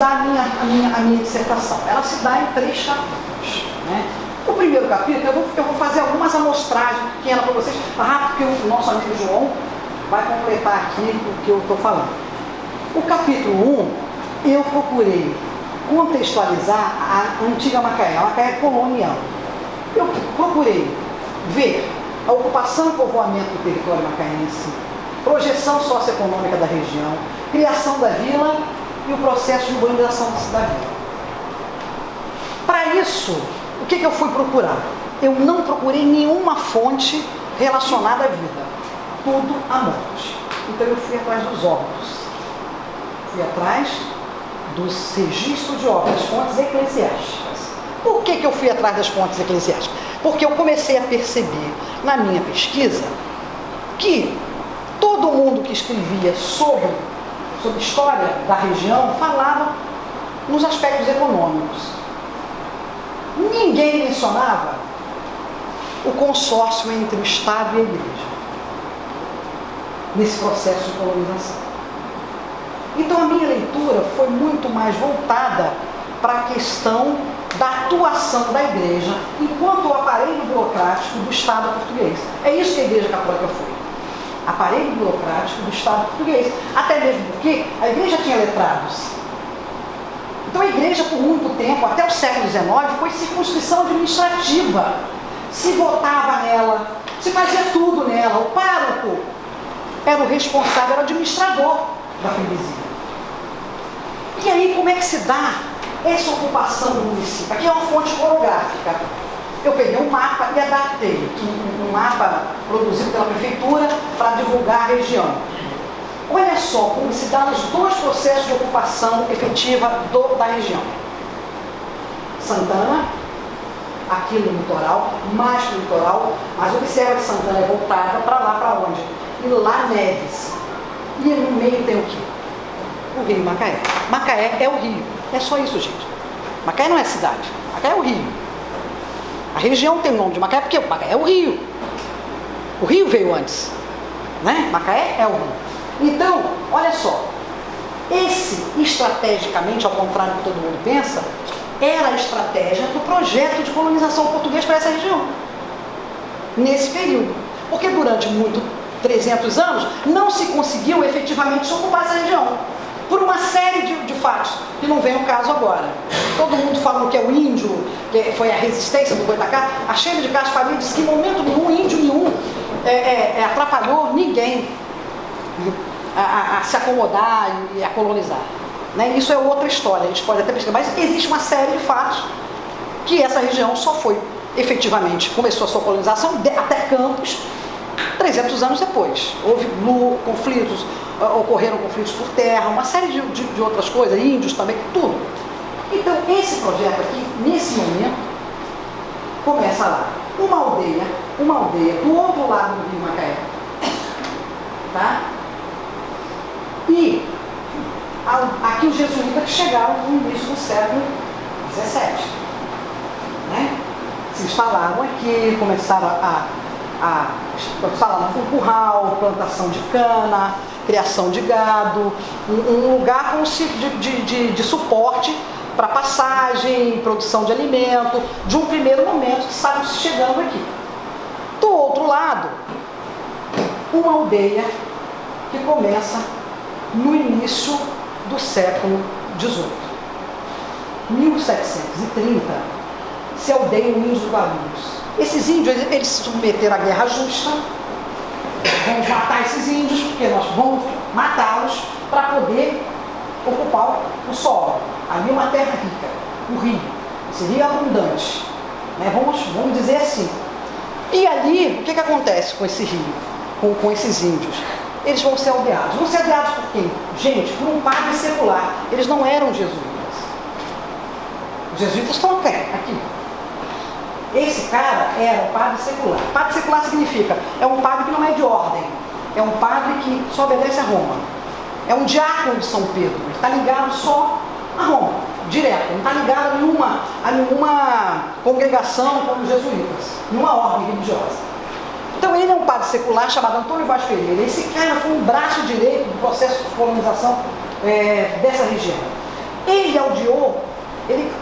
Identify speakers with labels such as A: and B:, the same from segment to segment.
A: a minha, a, minha, a minha dissertação. Ela se dá em três capítulos. Né? O primeiro capítulo, eu vou, eu vou fazer algumas amostragens pequenas para vocês, rápido, porque o nosso amigo João vai completar aqui o que eu estou falando. O capítulo 1, eu procurei contextualizar a antiga Macaé, a Macaé colonial. Eu procurei ver a ocupação e povoamento do território macaense, projeção socioeconômica da região, criação da vila e o processo de urbanização da vila. Para isso, o que, que eu fui procurar? Eu não procurei nenhuma fonte relacionada à vida, tudo à morte. Então eu fui atrás dos órgãos, fui atrás dos registros de obras, fontes eclesiásticas. Por que, que eu fui atrás das fontes eclesiásticas? Porque eu comecei a perceber na minha pesquisa que todo mundo que escrevia sobre, sobre história da região falava nos aspectos econômicos. Ninguém mencionava o consórcio entre o Estado e a Igreja nesse processo de colonização. Então a minha leitura foi muito mais voltada para a questão da atuação da igreja enquanto o aparelho burocrático do Estado português. É isso que a Igreja Católica foi. Aparelho burocrático do Estado português. Até mesmo porque a igreja tinha letrados. Então a igreja, por muito tempo, até o século XIX, foi circunscrição administrativa. Se votava nela, se fazia tudo nela. O pároco era o responsável, era o administrador da freguesia. E aí, como é que se dá essa ocupação do município? Aqui é uma fonte coreográfica. Eu peguei um mapa e adaptei, um, mapa produzido pela prefeitura para divulgar a região. Olha só como se dão os dois processos de ocupação efetiva do, da região. Santana, aqui no litoral, mais no litoral, mas observa que Santana é voltada para lá, para onde? E lá Neves. E no meio tem o quê? O rio Macaé. Macaé é o rio. É só isso, gente. Macaé não é cidade. Macaé é o rio. A região tem o nome de Macaé porque Macaé é o rio. O rio veio antes. Né? Macaé é o rio. Então, olha só. Esse, estrategicamente, ao contrário do que todo mundo pensa, era a estratégia do projeto de colonização português para essa região. Nesse período. Porque durante muito 300 anos, não se conseguiu efetivamente ocupar essa região. Por uma série de, de fatos, que não vem ao caso agora. Todo mundo falando que é o índio, que foi a resistência do Goitacá. A Sheila de Castro Faria disse que em momento nenhum, índio nenhum, é, é, é atrapalhou ninguém a, a, a, se acomodar e a colonizar. Né? Isso é outra história, a gente pode até pesquisar, mas existe uma série de fatos que essa região só foi efetivamente, começou a sua colonização até Campos, 300 anos depois. Houve conflitos, ocorreram conflitos por terra, uma série de, de, de outras coisas, índios também, tudo. Então, esse projeto aqui, nesse momento, começa lá. Uma aldeia, uma aldeia do outro lado do rio Macaé. Tá? E a, aqui os jesuítas chegaram no início do século XVII. Né? Se instalaram aqui, começaram a a instalar um curral, plantação de cana, criação de gado, um, um lugar com, de, de, de, de suporte para passagem, produção de alimento, de um primeiro momento que estavam chegando aqui. Do outro lado, uma aldeia que começa no início do século XVIII. 1730, se aldeia o Índio Guarulhos esses índios, eles se submeteram à guerra justa. Vamos matar esses índios, porque nós vamos matá-los para poder ocupar o solo. Ali é uma terra rica, o rio, seria abundante. Né? Vamos, vamos dizer assim. E ali, o que, que acontece com esse rio, com, com esses índios? Eles vão ser aldeados. Vão ser aldeados por quem? Gente, por um padre secular. Eles não eram jesuítas. Os jesuítas estão aqui, aqui esse cara era um padre secular. Padre secular significa, é um padre que não é de ordem, é um padre que só obedece a Roma. É um diácono de São Pedro, ele está ligado só a Roma, direto, não está ligado a nenhuma, a nenhuma congregação como os jesuítas, nenhuma ordem religiosa. Então ele é um padre secular chamado Antônio Vaz Pereira. Esse cara foi um braço direito do processo de colonização é, dessa região. Ele aldeou, ele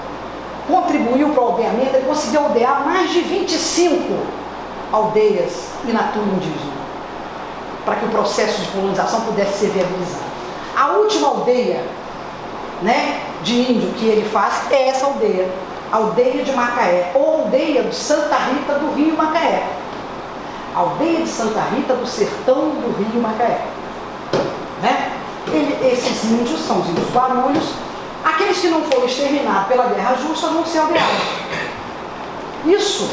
A: contribuiu para o aldeamento, ele conseguiu aldear mais de 25 aldeias in natura indígena, para que o processo de colonização pudesse ser viabilizado. A última aldeia né, de índio que ele faz é essa aldeia, aldeia de Macaé, ou aldeia de Santa Rita do Rio Macaé. Aldeia de Santa Rita do sertão do Rio Macaé. Né? Ele, esses índios são os índios barulhos, aqueles que não foram exterminados pela guerra justa vão ser aldeados. Isso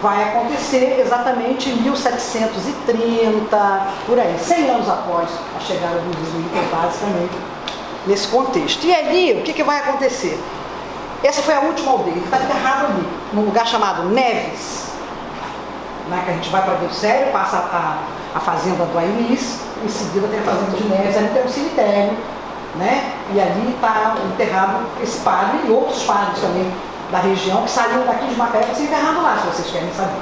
A: vai acontecer exatamente em 1730, por aí, 100 anos após a chegada dos jesuítas, basicamente, nesse contexto. E ali, o que, que vai acontecer? Essa foi a última aldeia, ele está enterrado ali, num lugar chamado Neves, né, que a gente vai para o Sério, passa a, a fazenda do Ailis, em seguida tem a fazenda de Neves, ali tem um cemitério, né? E ali está enterrado esse padre e outros padres também da região que saíram daqui de Macaé para ser enterrado lá, se vocês querem saber.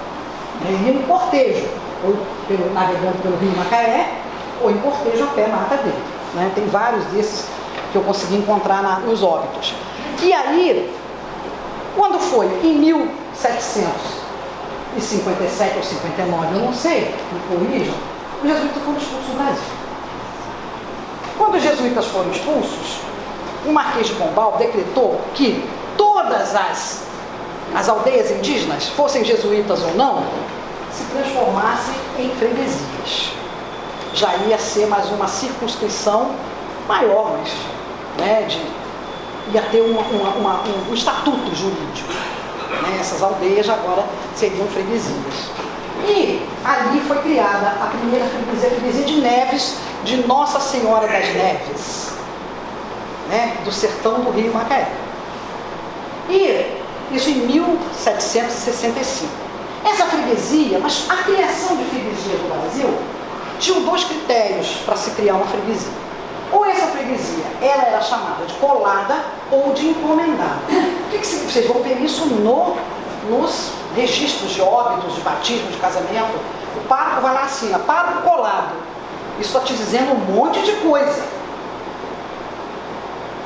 A: Ele né, em cortejo, ou pelo, navegando pelo rio Macaé, ou em cortejo a pé mata dele. Né? Tem vários desses que eu consegui encontrar na, nos óbitos. E aí, quando foi em 1757 ou 59, eu não sei, me corrijam, os jesuítas foram expulsos do Brasil. Jesuítas foram expulsos, o Marquês de Pombal decretou que todas as, as aldeias indígenas, fossem jesuítas ou não, se transformassem em freguesias. Já ia ser mais uma circunscrição maior, mas né, de, ia ter uma, uma, uma, um, um, estatuto jurídico. Né? Essas aldeias agora seriam freguesias. E ali foi criada a primeira freguesia, a freguesia de Neves, de Nossa Senhora das Neves, né? do sertão do Rio Macaé. E isso em 1765. Essa freguesia, mas a criação de freguesias no Brasil tinha dois critérios para se criar uma freguesia. Ou essa freguesia, ela era chamada de colada ou de encomendada. O que, que vocês vão ver isso no, nos registros de óbitos, de batismo, de casamento? O pároco vai lá assim, ó, pároco colado. Isso está te dizendo um monte de coisa.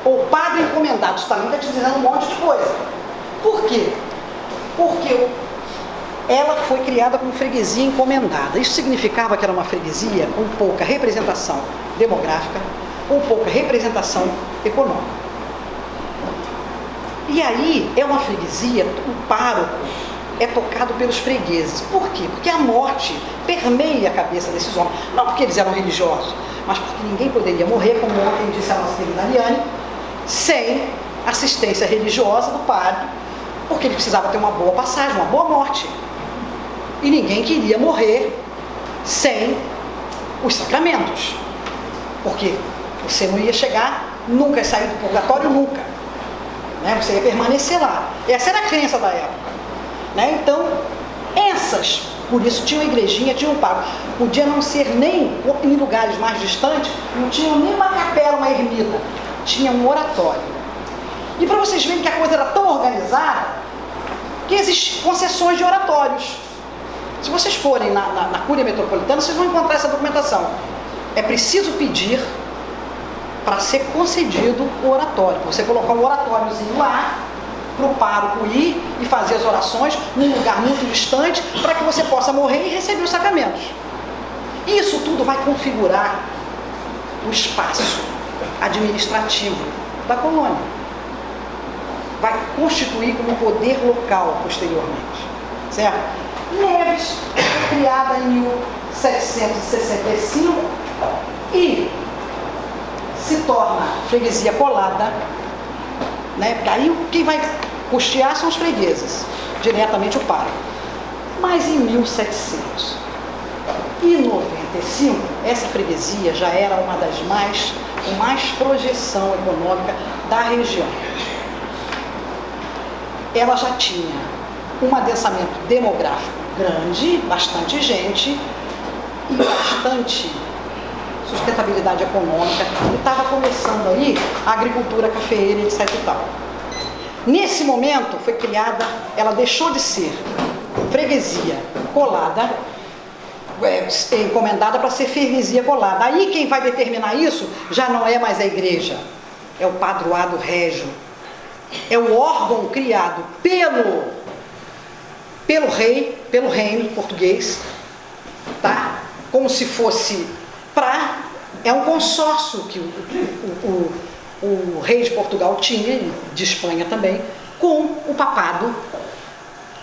A: O padre encomendado, isso também está te dizendo um monte de coisa. Por quê? Porque ela foi criada como freguesia encomendada. Isso significava que era uma freguesia com pouca representação demográfica, com pouca representação econômica. E aí é uma freguesia, o pároco é tocado pelos fregueses. Por quê? Porque a morte permeia a cabeça desses homens. Não porque eles eram religiosos, mas porque ninguém poderia morrer, como ontem disse a nossa querida Ariane, sem assistência religiosa do padre, porque ele precisava ter uma boa passagem, uma boa morte. E ninguém queria morrer sem os sacramentos. Porque você não ia chegar nunca, ia sair do purgatório nunca. Né? Você ia permanecer lá. Essa era a crença da época. Né? Então, essas, por isso tinha uma igrejinha, tinha um pago. Podia não ser nem em lugares mais distantes, não tinha nem uma capela, uma ermida. Tinha um oratório. E para vocês verem que a coisa era tão organizada, que existem concessões de oratórios. Se vocês forem na, na, na Cúria Metropolitana, vocês vão encontrar essa documentação. É preciso pedir para ser concedido o oratório. Você colocar um oratóriozinho lá, para o pároco ir e fazer as orações num lugar muito distante, para que você possa morrer e receber os sacramentos. Isso tudo vai configurar o espaço administrativo da colônia. Vai constituir como poder local posteriormente. Certo? Neves foi criada em 1765 e se torna freguesia colada, né? Porque aí quem vai custear são os fregueses, diretamente o pai. Mas em 1795, essa freguesia já era uma das mais, com mais projeção econômica da região. Ela já tinha um adensamento demográfico grande, bastante gente e bastante sustentabilidade econômica, e estava começando aí a agricultura cafeeira, etc e tal. Nesse momento foi criada, ela deixou de ser freguesia colada, é, encomendada para ser freguesia colada. Aí quem vai determinar isso já não é mais a igreja, é o padroado régio. É o órgão criado pelo, pelo rei, pelo reino português, tá? Como se fosse para... É um consórcio que o, o, o, o rei de Portugal tinha, de Espanha também, com o papado,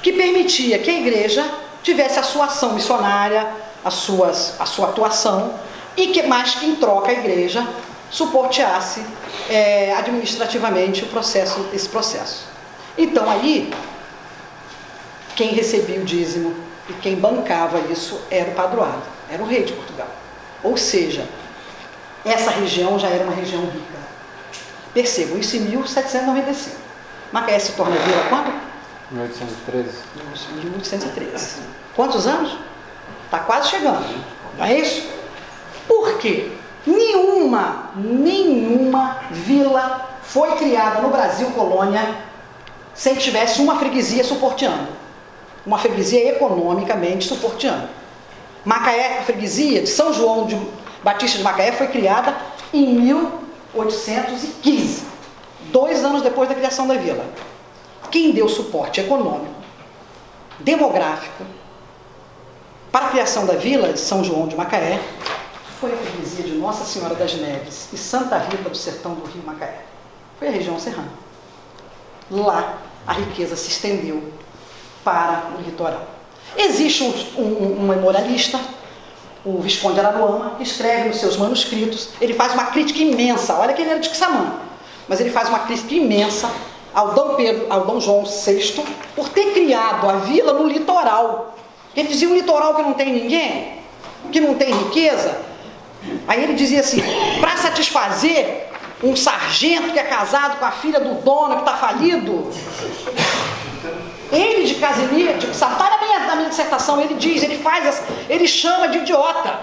A: que permitia que a igreja tivesse a sua ação missionária, a, suas, a sua atuação, e que mais que em troca a igreja suporteasse é, administrativamente o processo, esse processo. Então aí, quem recebia o dízimo e quem bancava isso era o padroado, era o rei de Portugal. Ou seja, essa região já era uma região rica. Percebam, isso em 1795. Macaé se torna vila quando?
B: 1813.
A: 1813. Quantos anos? Está quase chegando, não é isso? Por quê? Nenhuma, nenhuma vila foi criada no Brasil colônia sem que tivesse uma freguesia suporteando. Uma freguesia economicamente suporteando. Macaé, a freguesia de São João de Batista de Macaé foi criada em 1815, dois anos depois da criação da vila. Quem deu suporte econômico, demográfico, para a criação da vila de São João de Macaé foi a freguesia de Nossa Senhora das Neves e Santa Rita do Sertão do Rio Macaé. Foi a região serrana. Lá a riqueza se estendeu para o litoral. Existe um, um, um memorialista, o Visconde Araruama, escreve nos seus manuscritos, ele faz uma crítica imensa, olha que ele era de Quissamã, mas ele faz uma crítica imensa ao Dom Pedro, ao Dom João VI, por ter criado a vila no litoral. Ele dizia, um litoral que não tem ninguém, que não tem riqueza, Aí ele dizia assim, para satisfazer um sargento que é casado com a filha do dono que está falido, ele de Casimiro, de, está na minha, dissertação, ele diz, ele faz, ele chama de idiota.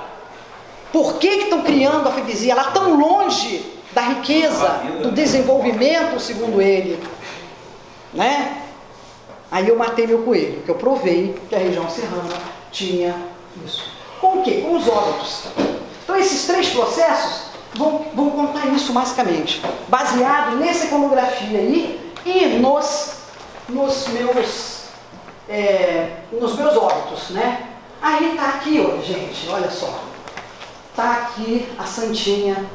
A: Por que estão criando a freguesia? Ela tão longe da riqueza, do desenvolvimento, segundo ele. Né? Aí eu matei meu coelho, que eu provei que a região serrana tinha isso. Com o quê? Com os óbitos. Então esses três processos vão, vão contar isso basicamente, baseado nessa iconografia aí e nos, nos meus é, nos meus óbitos, né? Aí está aqui, ó, gente, olha só. Está aqui a Santinha,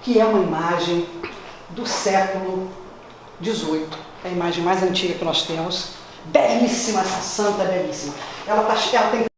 A: que é uma imagem do século XVIII. É a imagem mais antiga que nós temos. Belíssima essa santa, belíssima. Ela, tá, ela tem